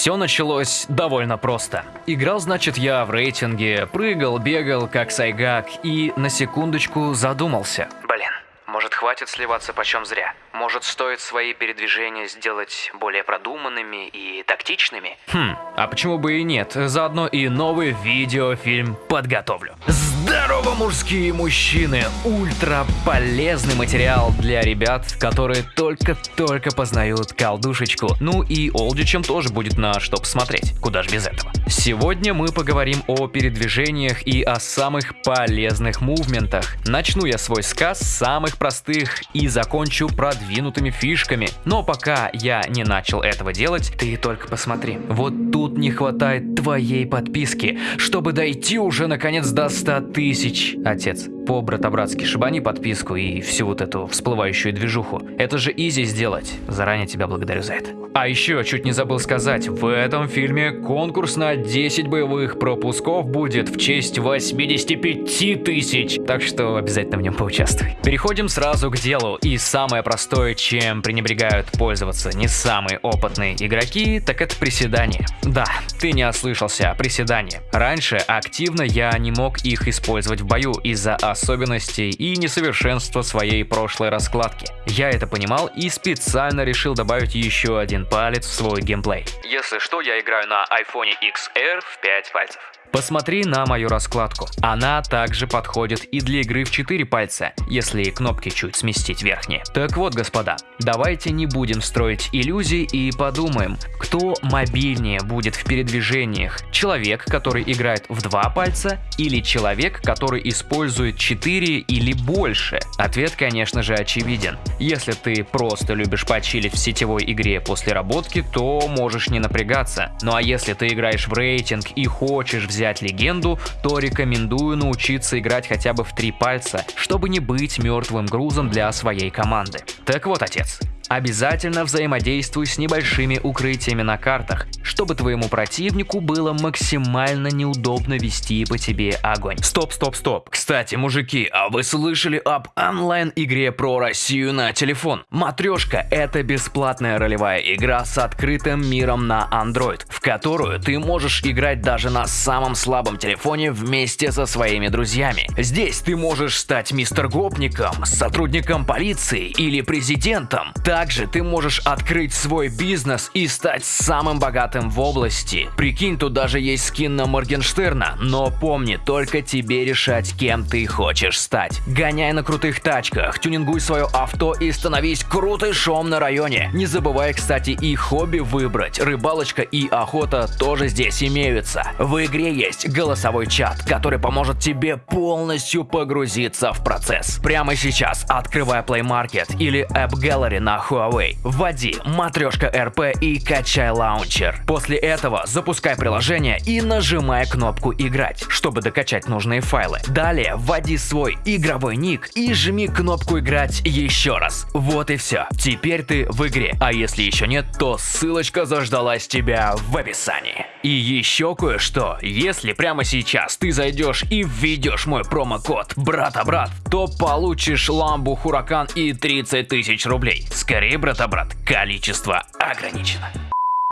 Все началось довольно просто. Играл, значит, я в рейтинге, прыгал, бегал, как сайгак, и на секундочку задумался. Блин, может хватит сливаться почем зря? Может стоит свои передвижения сделать более продуманными и тактичными? Хм, а почему бы и нет? Заодно и новый видеофильм подготовлю. Здорово, мужские мужчины! Ультра полезный материал для ребят, которые только-только познают колдушечку. Ну и олдичам тоже будет на что посмотреть. Куда же без этого? Сегодня мы поговорим о передвижениях и о самых полезных мувментах. Начну я свой сказ с самых простых и закончу продвинутыми фишками. Но пока я не начал этого делать, ты только посмотри. Вот тут не хватает твоей подписки, чтобы дойти уже наконец до 100 тысяч. Отец, по-братобратски шибани подписку и всю вот эту всплывающую движуху. Это же изи сделать. Заранее тебя благодарю за это. А еще, чуть не забыл сказать, в этом фильме конкурс на 10 боевых пропусков будет в честь 85 тысяч. Так что обязательно в нем поучаствуй. Переходим сразу к делу. И самое простое, чем пренебрегают пользоваться не самые опытные игроки, так это приседания. Да, ты не ослышался, приседания. Раньше активно я не мог их использовать в бою из-за и несовершенства своей прошлой раскладки. Я это понимал и специально решил добавить еще один палец в свой геймплей. Если что, я играю на iPhone XR в 5 пальцев. Посмотри на мою раскладку. Она также подходит и для игры в 4 пальца, если кнопки чуть сместить верхние. Так вот, господа, давайте не будем строить иллюзий и подумаем, кто мобильнее будет в передвижениях. Человек, который играет в 2 пальца или человек, который использует 4 или больше? Ответ, конечно же, очевиден. Если ты просто любишь почилить в сетевой игре после работки, то можешь не напрягаться. Ну а если ты играешь в рейтинг и хочешь взять взять легенду, то рекомендую научиться играть хотя бы в три пальца, чтобы не быть мертвым грузом для своей команды. Так вот, отец, Обязательно взаимодействуй с небольшими укрытиями на картах, чтобы твоему противнику было максимально неудобно вести по тебе огонь. Стоп, стоп, стоп. Кстати, мужики, а вы слышали об онлайн-игре про Россию на телефон? Матрешка – это бесплатная ролевая игра с открытым миром на Android, в которую ты можешь играть даже на самом слабом телефоне вместе со своими друзьями. Здесь ты можешь стать мистер Гопником, сотрудником полиции или президентом. Также ты можешь открыть свой бизнес и стать самым богатым в области. Прикинь, тут даже есть скин на Моргенштерна, но помни, только тебе решать, кем ты хочешь стать. Гоняй на крутых тачках, тюнингуй свое авто и становись крутышом на районе. Не забывай, кстати, и хобби выбрать. Рыбалочка и охота тоже здесь имеются. В игре есть голосовой чат, который поможет тебе полностью погрузиться в процесс. Прямо сейчас открывай Play Market или App Gallery на Huawei. Вводи матрешка РП и качай лаунчер. После этого запускай приложение и нажимай кнопку «Играть», чтобы докачать нужные файлы. Далее вводи свой игровой ник и жми кнопку «Играть» еще раз. Вот и все. Теперь ты в игре. А если еще нет, то ссылочка заждалась тебя в описании. И еще кое-что. Если прямо сейчас ты зайдешь и введешь мой промокод брата-брат, то получишь ламбу Хуракан и 30 тысяч рублей. Скорее, брата-брат, количество ограничено.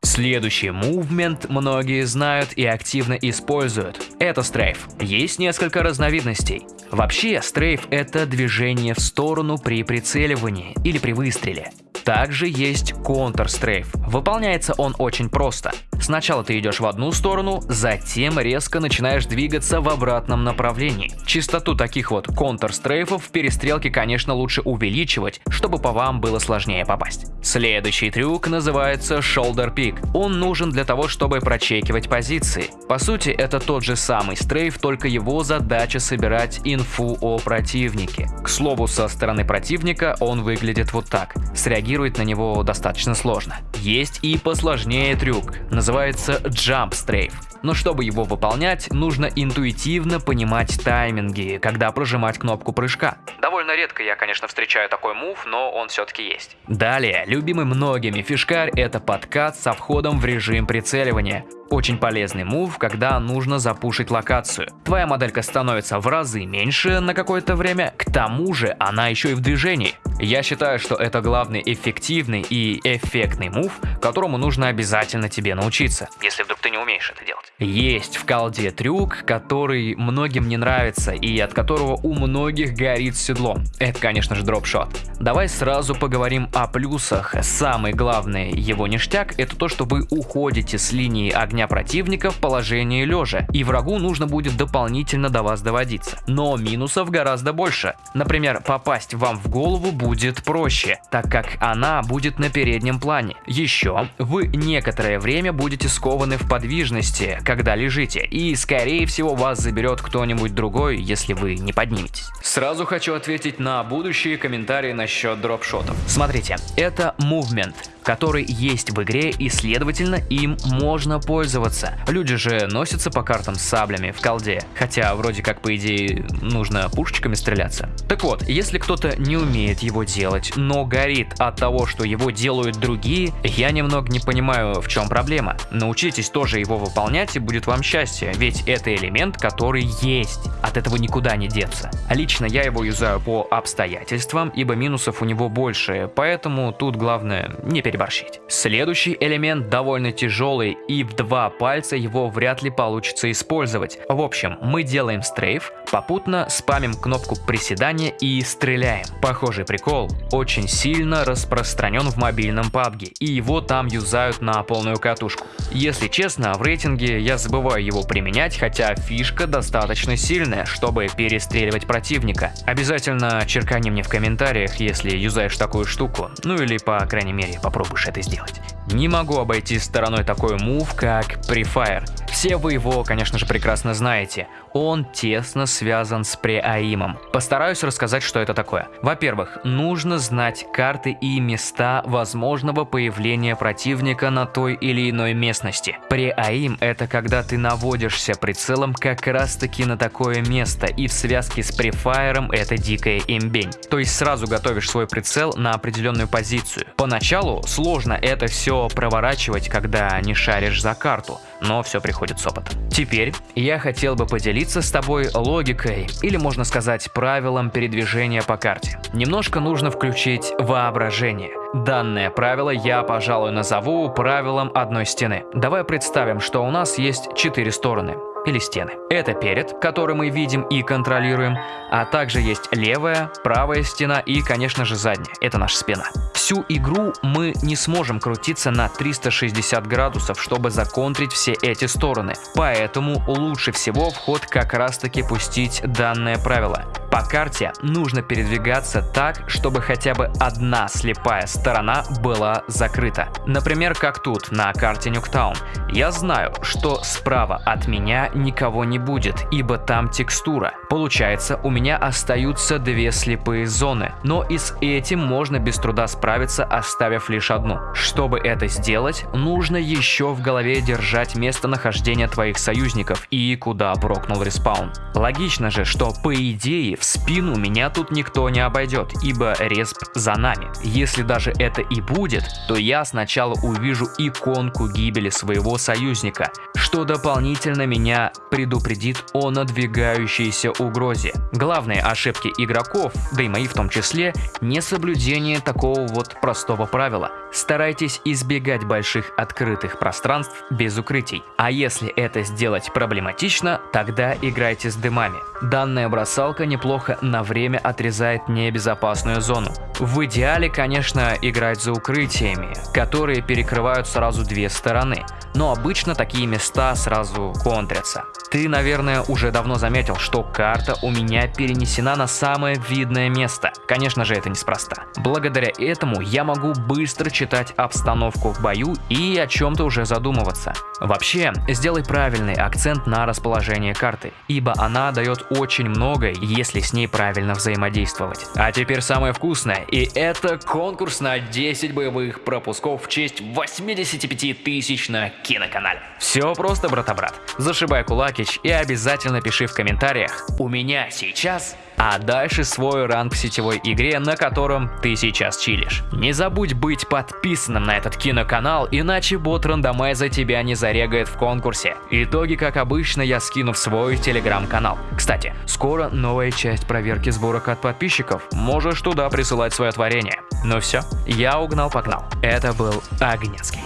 Следующий мувмент многие знают и активно используют. Это стрейф. Есть несколько разновидностей. Вообще, стрейф – это движение в сторону при прицеливании или при выстреле. Также есть Counter-Strafe. Выполняется он очень просто. Сначала ты идешь в одну сторону, затем резко начинаешь двигаться в обратном направлении. Частоту таких вот Counter-Strafe в перестрелке, конечно, лучше увеличивать, чтобы по вам было сложнее попасть. Следующий трюк называется Shoulder Pick. Он нужен для того, чтобы прочекивать позиции. По сути, это тот же самый стрейф, только его задача собирать инфу о противнике. К слову, со стороны противника он выглядит вот так. Среагировать реагировать на него достаточно сложно. Есть и посложнее трюк, называется Jump Strafe. Но чтобы его выполнять, нужно интуитивно понимать тайминги, когда прожимать кнопку прыжка. Довольно редко я, конечно, встречаю такой мув, но он все-таки есть. Далее, любимый многими фишкарь – это подкат со входом в режим прицеливания. Очень полезный мув, когда нужно запушить локацию. Твоя моделька становится в разы меньше на какое-то время, к тому же она еще и в движении. Я считаю, что это главный эффективный и эффектный мув, которому нужно обязательно тебе научиться, если вдруг ты не умеешь это делать. Есть в колде трюк, который многим не нравится и от которого у многих горит седло. Это, конечно же, дропшот. Давай сразу поговорим о плюсах. Самый главный его ништяк это то, что вы уходите с линии огня противника в положение лежа, и врагу нужно будет дополнительно до вас доводиться. Но минусов гораздо больше. Например, попасть вам в голову будет проще, так как она будет на переднем плане. Еще вы некоторое время будете скованы в подвижности, когда лежите, и скорее всего вас заберет кто-нибудь другой, если вы не подниметесь. Сразу хочу ответить на будущие комментарии насчет дропшотов. Смотрите, это movement который есть в игре и следовательно им можно пользоваться. Люди же носятся по картам с саблями в колде, хотя вроде как по идее нужно пушечками стреляться. Так вот, если кто-то не умеет его делать, но горит от того, что его делают другие, я немного не понимаю в чем проблема. Научитесь тоже его выполнять и будет вам счастье, ведь это элемент, который есть, от этого никуда не деться. Лично я его юзаю по обстоятельствам, ибо минусов у него больше, поэтому тут главное не переборщить переборщить. Следующий элемент довольно тяжелый и в два пальца его вряд ли получится использовать. В общем, мы делаем стрейф, попутно спамим кнопку приседания и стреляем. Похожий прикол очень сильно распространен в мобильном PUBG и его там юзают на полную катушку. Если честно, в рейтинге я забываю его применять, хотя фишка достаточно сильная, чтобы перестреливать противника. Обязательно черкани мне в комментариях, если юзаешь такую штуку, ну или по крайней мере попробуй попробуешь это сделать. Не могу обойти стороной такой мув, как Prefire. Все вы его, конечно же, прекрасно знаете. Он тесно связан с преаимом. Постараюсь рассказать, что это такое. Во-первых, нужно знать карты и места возможного появления противника на той или иной местности. Преаим – это когда ты наводишься прицелом как раз таки на такое место, и в связке с префайером это дикая имбень. То есть сразу готовишь свой прицел на определенную позицию. Поначалу сложно это все проворачивать, когда не шаришь за карту, но все приходит с опытом. Теперь я хотел бы поделиться с тобой логикой, или можно сказать правилом передвижения по карте. Немножко нужно включить воображение. Данное правило я, пожалуй, назову правилом одной стены. Давай представим, что у нас есть четыре стороны или стены. Это перед, который мы видим и контролируем, а также есть левая, правая стена и, конечно же, задняя. Это наша спина. Всю игру мы не сможем крутиться на 360 градусов, чтобы законтрить все эти стороны. Поэтому лучше всего вход как раз таки пустить данное правило. По карте нужно передвигаться так, чтобы хотя бы одна слепая сторона была закрыта. Например, как тут на карте Нюктаун. Я знаю, что справа от меня никого не будет, ибо там текстура. Получается, у меня остаются две слепые зоны, но и с этим можно без труда справиться, оставив лишь одну. Чтобы это сделать, нужно еще в голове держать местонахождение твоих союзников и куда брокнул респаун. Логично же, что по идее в спину меня тут никто не обойдет, ибо респ за нами. Если даже это и будет, то я сначала увижу иконку гибели своего союзника, что дополнительно меня предупредит о надвигающейся угрозе. Главные ошибки игроков, да и мои в том числе, не соблюдение такого вот простого правила. Старайтесь избегать больших открытых пространств без укрытий. А если это сделать проблематично, тогда играйте с дымами. Данная бросалка неплохо на время отрезает небезопасную зону. В идеале, конечно, играть за укрытиями, которые перекрывают сразу две стороны но обычно такие места сразу контрятся. Ты, наверное, уже давно заметил, что карта у меня перенесена на самое видное место. Конечно же, это неспроста. Благодаря этому я могу быстро читать обстановку в бою и о чем-то уже задумываться. Вообще, сделай правильный акцент на расположение карты, ибо она дает очень многое, если если с ней правильно взаимодействовать. А теперь самое вкусное, и это конкурс на 10 боевых пропусков в честь 85 тысяч на киноканале. Все просто, брата-брат. Зашибай кулакич и обязательно пиши в комментариях «У меня сейчас а дальше свой ранг в сетевой игре, на котором ты сейчас чилишь. Не забудь быть подписанным на этот киноканал, иначе бот рандомайза тебя не зарегает в конкурсе. Итоги, как обычно, я скину в свой телеграм-канал. Кстати, скоро новая часть проверки сборок от подписчиков. Можешь туда присылать свое творение. Ну все, я угнал-погнал. Это был Огнецкий.